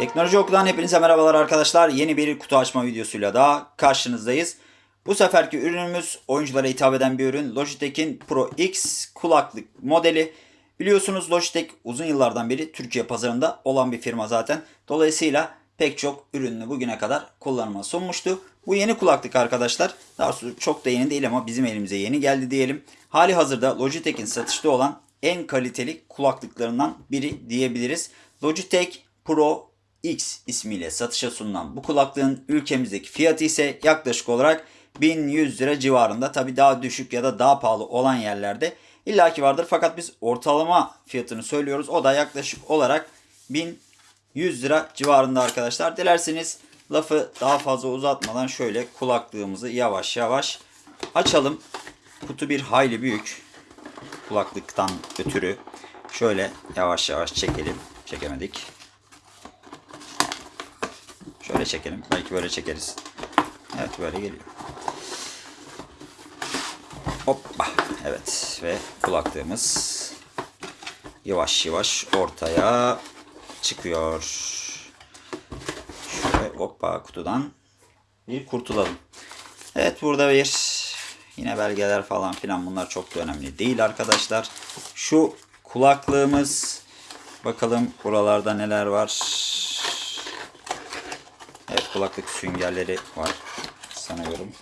Teknoloji Oku'dan hepinize merhabalar arkadaşlar. Yeni bir kutu açma videosuyla daha karşınızdayız. Bu seferki ürünümüz oyunculara hitap eden bir ürün. Logitech'in Pro X kulaklık modeli. Biliyorsunuz Logitech uzun yıllardan beri Türkiye pazarında olan bir firma zaten. Dolayısıyla pek çok ürününü bugüne kadar kullanıma sunmuştu. Bu yeni kulaklık arkadaşlar. Daha doğrusu çok da yeni değil ama bizim elimize yeni geldi diyelim. Hali hazırda Logitech'in satışta olan en kaliteli kulaklıklarından biri diyebiliriz. Logitech Pro X ismiyle satışa sunulan bu kulaklığın ülkemizdeki fiyatı ise yaklaşık olarak 1100 lira civarında. Tabi daha düşük ya da daha pahalı olan yerlerde illaki vardır. Fakat biz ortalama fiyatını söylüyoruz. O da yaklaşık olarak 1100 lira civarında arkadaşlar. Dilerseniz lafı daha fazla uzatmadan şöyle kulaklığımızı yavaş yavaş açalım. Kutu bir hayli büyük. Kulaklıktan ötürü şöyle yavaş yavaş çekelim. Çekemedik. Şöyle çekelim. Belki böyle çekeriz. Evet böyle geliyor. Hoppa. Evet ve kulaklığımız yavaş yavaş ortaya çıkıyor. Şöyle hoppa kutudan bir kurtulalım. Evet burada bir yine belgeler falan filan bunlar çok da önemli değil arkadaşlar. Şu kulaklığımız bakalım buralarda neler var. Evet kulaklık süngerleri var sanıyorum.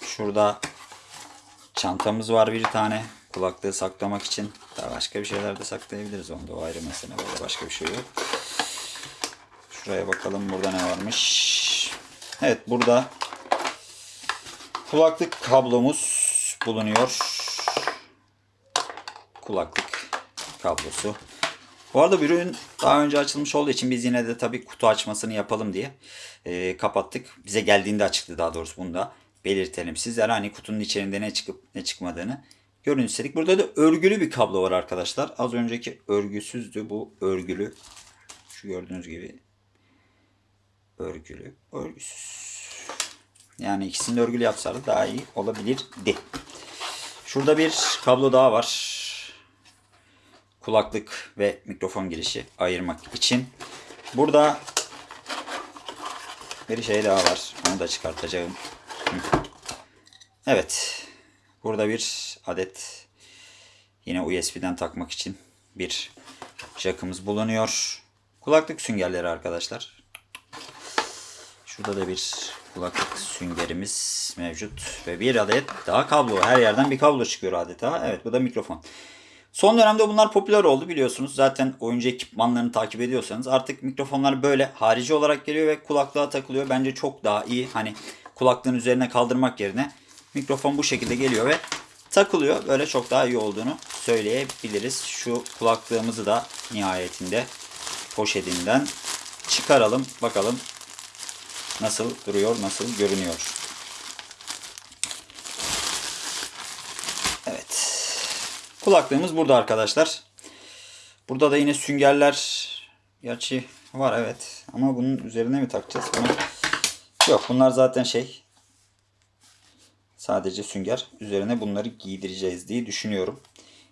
Şurada çantamız var bir tane. Kulaklığı saklamak için. Daha başka bir şeyler de saklayabiliriz. Onda o ayrı mesele. Böyle başka bir şey yok. Şuraya bakalım burada ne varmış. Evet burada kulaklık kablomuz bulunuyor. Kulaklık kablosu. Bu arada bir ürün daha önce açılmış olduğu için biz yine de tabii kutu açmasını yapalım diye e, kapattık. Bize geldiğinde açıktı daha doğrusu bunu da belirtelim. Sizlere hani kutunun içerisinde ne çıkıp ne çıkmadığını görün istedik. Burada da örgülü bir kablo var arkadaşlar. Az önceki örgüsüzdü bu örgülü. Şu gördüğünüz gibi örgülü, örgüsüz. Yani ikisini de örgülü yapsalar daha iyi olabilirdi. Şurada bir kablo daha var kulaklık ve mikrofon girişi ayırmak için. Burada bir şey daha var. Onu da çıkartacağım. Evet. Burada bir adet yine USB'den takmak için bir jackımız bulunuyor. Kulaklık süngerleri arkadaşlar. Şurada da bir kulaklık süngerimiz mevcut. Ve bir adet daha kablo. Her yerden bir kablo çıkıyor adeta. Evet bu da mikrofon. Son dönemde bunlar popüler oldu biliyorsunuz. Zaten oyuncu ekipmanlarını takip ediyorsanız artık mikrofonlar böyle harici olarak geliyor ve kulaklığa takılıyor. Bence çok daha iyi. Hani kulaklığın üzerine kaldırmak yerine mikrofon bu şekilde geliyor ve takılıyor. Böyle çok daha iyi olduğunu söyleyebiliriz. Şu kulaklığımızı da nihayetinde poşetinden çıkaralım. Bakalım nasıl duruyor, nasıl görünüyor. Kulaklığımız burada arkadaşlar. Burada da yine süngerler gerçi var evet. Ama bunun üzerine mi takacağız? Bunu... Yok bunlar zaten şey sadece sünger. Üzerine bunları giydireceğiz diye düşünüyorum.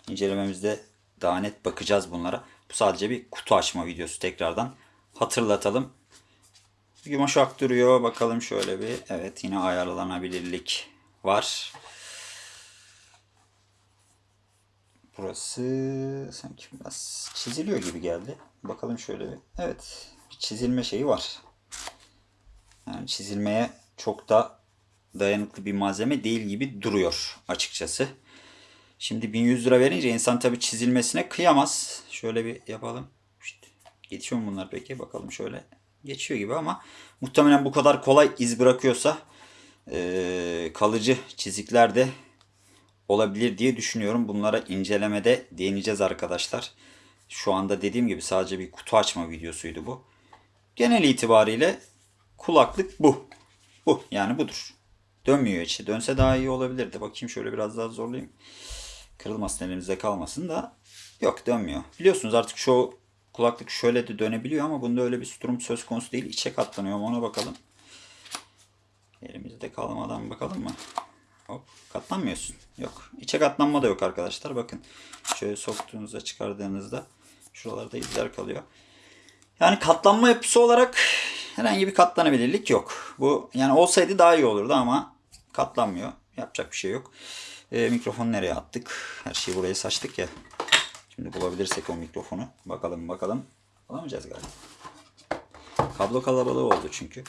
İncelememizde daha net bakacağız bunlara. Bu sadece bir kutu açma videosu tekrardan. Hatırlatalım. Yumuşak duruyor. Bakalım şöyle bir. Evet yine ayarlanabilirlik var. Burası sanki biraz çiziliyor gibi geldi. Bakalım şöyle bir. Evet. Bir çizilme şeyi var. Yani çizilmeye çok da dayanıklı bir malzeme değil gibi duruyor açıkçası. Şimdi 1100 lira verince insan tabi çizilmesine kıyamaz. Şöyle bir yapalım. İşte, geçiyor mu bunlar peki? Bakalım şöyle. Geçiyor gibi ama muhtemelen bu kadar kolay iz bırakıyorsa e, kalıcı çizikler de olabilir diye düşünüyorum. Bunlara incelemede değineceğiz arkadaşlar. Şu anda dediğim gibi sadece bir kutu açma videosuydu bu. Genel itibariyle kulaklık bu. Bu yani budur. Dönmüyor içi. Dönse daha iyi olabilirdi. Bakayım şöyle biraz daha zorlayayım. Kırılmasın elimizde kalmasın da. Yok dönmüyor. Biliyorsunuz artık şu kulaklık şöyle de dönebiliyor ama bunda öyle bir durum söz konusu değil. İçe katlanıyor ona bakalım. Elimizde kalmadan bakalım mı? Hop katlanmıyorsun. Yok. İçe katlanma da yok arkadaşlar. Bakın şöyle soktuğunuzda çıkardığınızda şuralarda izler kalıyor. Yani katlanma yapısı olarak herhangi bir katlanabilirlik yok. Bu yani olsaydı daha iyi olurdu ama katlanmıyor. Yapacak bir şey yok. Ee, mikrofonu nereye attık? Her şeyi buraya saçtık ya. Şimdi bulabilirsek o mikrofonu. Bakalım bakalım. Bulamayacağız galiba. Kablo kalabalığı oldu çünkü.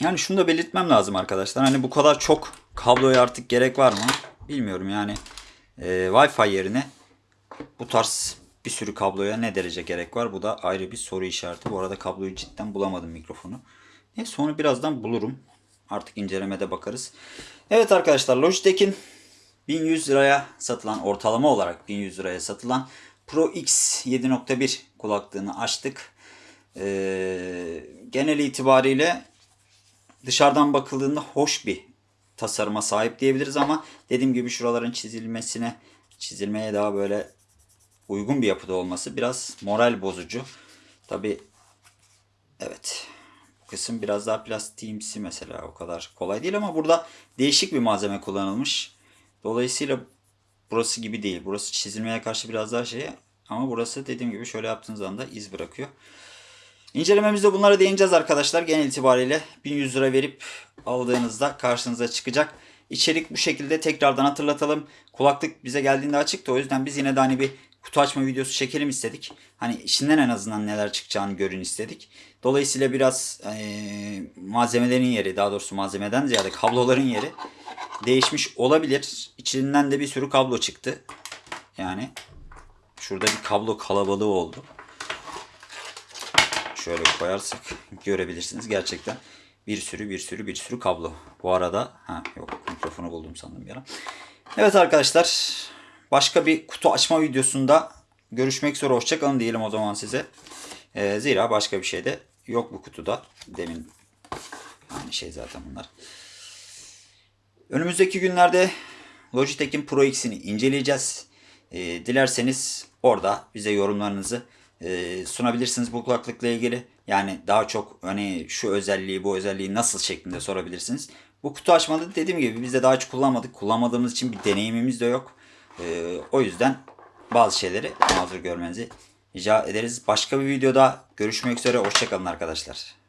Yani şunu da belirtmem lazım arkadaşlar. Hani bu kadar çok kabloya artık gerek var mı? Bilmiyorum yani. Ee, Wi-Fi yerine bu tarz bir sürü kabloya ne derece gerek var? Bu da ayrı bir soru işareti. Bu arada kabloyu cidden bulamadım mikrofonu. Neyse onu birazdan bulurum. Artık incelemede bakarız. Evet arkadaşlar Logitech'in 1100 liraya satılan ortalama olarak 1100 liraya satılan Pro X 7.1 kulaklığını açtık. Ee, genel itibariyle dışarıdan bakıldığında hoş bir tasarıma sahip diyebiliriz ama dediğim gibi şuraların çizilmesine çizilmeye daha böyle uygun bir yapıda olması biraz moral bozucu. Tabi evet bu kısım biraz daha plastiğimsi mesela o kadar kolay değil ama burada değişik bir malzeme kullanılmış. Dolayısıyla burası gibi değil. Burası çizilmeye karşı biraz daha şey ama burası dediğim gibi şöyle yaptığınız anda iz bırakıyor. İncelememizde bunlara değineceğiz arkadaşlar. Genel itibariyle 1100 lira verip aldığınızda karşınıza çıkacak. İçerik bu şekilde tekrardan hatırlatalım. Kulaklık bize geldiğinde açıktı. O yüzden biz yine de hani bir kutu açma videosu çekelim istedik. Hani içinden en azından neler çıkacağını görün istedik. Dolayısıyla biraz eee, malzemelerin yeri daha doğrusu malzemeden ziyade kabloların yeri değişmiş olabilir. İçinden de bir sürü kablo çıktı. Yani şurada bir kablo kalabalığı oldu şöyle koyarsak görebilirsiniz. Gerçekten bir sürü bir sürü bir sürü kablo. Bu arada ha yok mikrofonu buldum sandım bir ara. Evet arkadaşlar başka bir kutu açma videosunda görüşmek üzere hoşçakalın diyelim o zaman size. Ee, zira başka bir şey de yok bu kutuda. Demin aynı şey zaten bunlar. Önümüzdeki günlerde Logitech'in Pro X'ini inceleyeceğiz. Ee, dilerseniz orada bize yorumlarınızı e, sunabilirsiniz bu kulaklıkla ilgili. Yani daha çok hani şu özelliği bu özelliği nasıl şeklinde sorabilirsiniz. Bu kutu açmalı dediğim gibi biz de daha hiç kullanmadık. Kullanmadığımız için bir deneyimimiz de yok. Ee, o yüzden bazı şeyleri mazur görmenizi rica ederiz. Başka bir videoda görüşmek üzere. Hoşçakalın arkadaşlar.